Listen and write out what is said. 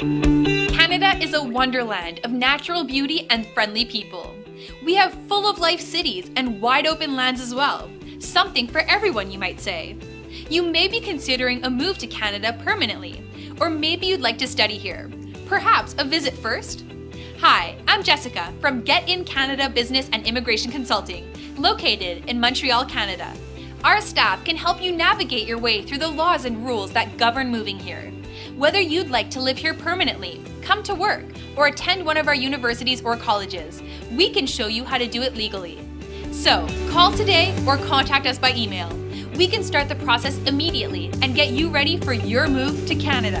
Canada is a wonderland of natural beauty and friendly people. We have full of life cities and wide open lands as well. Something for everyone, you might say. You may be considering a move to Canada permanently, or maybe you'd like to study here. Perhaps a visit first? Hi, I'm Jessica from Get In Canada Business and Immigration Consulting, located in Montreal, Canada. Our staff can help you navigate your way through the laws and rules that govern moving here. Whether you'd like to live here permanently, come to work, or attend one of our universities or colleges, we can show you how to do it legally. So, call today or contact us by email. We can start the process immediately and get you ready for your move to Canada.